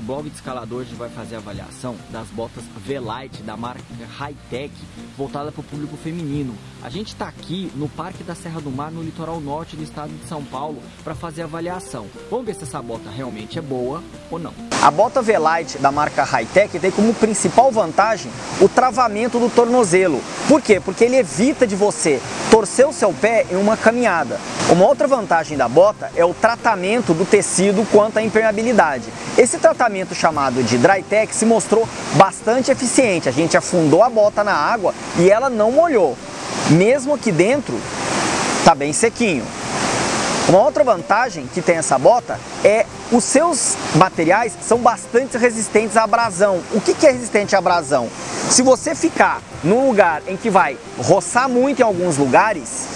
blog de escalador vai fazer a avaliação das botas V-Light da marca Hightech, voltada para o público feminino. A gente está aqui no Parque da Serra do Mar, no litoral norte do estado de São Paulo, para fazer a avaliação. Vamos ver se essa bota realmente é boa ou não. A bota V-Light da marca Hightech tem como principal vantagem o travamento do tornozelo. Por quê? Porque ele evita de você torcer o seu pé em uma caminhada. Uma outra vantagem da bota é o tratamento do tecido quanto à impermeabilidade. Esse tratamento chamado de Drytech se mostrou bastante eficiente. A gente afundou a bota na água e ela não molhou. Mesmo aqui dentro, está bem sequinho. Uma outra vantagem que tem essa bota é os seus materiais são bastante resistentes à abrasão. O que é resistente à abrasão? Se você ficar num lugar em que vai roçar muito em alguns lugares,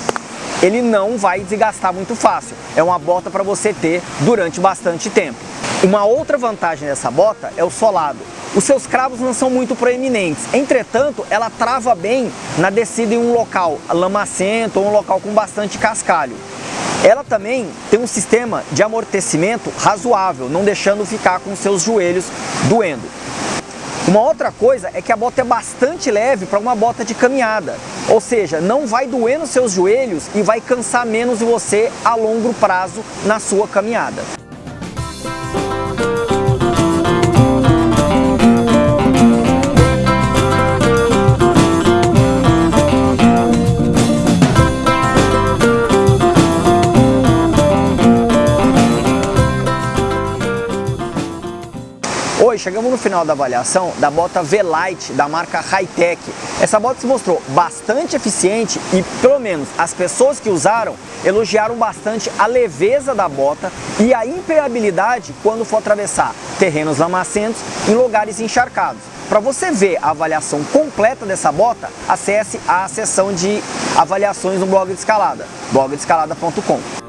ele não vai desgastar muito fácil. É uma bota para você ter durante bastante tempo. Uma outra vantagem dessa bota é o solado. Os seus cravos não são muito proeminentes, entretanto, ela trava bem na descida em um local lamacento ou um local com bastante cascalho. Ela também tem um sistema de amortecimento razoável, não deixando ficar com seus joelhos doendo. Uma outra coisa é que a bota é bastante leve para uma bota de caminhada, ou seja, não vai doer nos seus joelhos e vai cansar menos você a longo prazo na sua caminhada. Oi, chegamos no final da avaliação da bota V-Light da marca Hightech. Essa bota se mostrou bastante eficiente e, pelo menos, as pessoas que usaram elogiaram bastante a leveza da bota e a impermeabilidade quando for atravessar terrenos lamacentos em lugares encharcados. Para você ver a avaliação completa dessa bota, acesse a seção de avaliações no blog de escalada, blogdescalada.com.